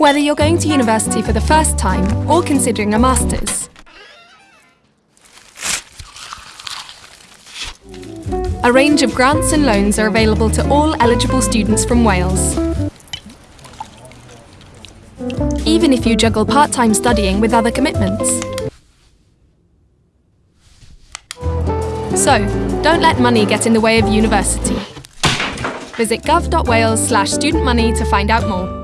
Whether you're going to university for the first time or considering a master's, a range of grants and loans are available to all eligible students from Wales. Even if you juggle part-time studying with other commitments. So, don't let money get in the way of university. Visit gov.wales slash studentmoney to find out more.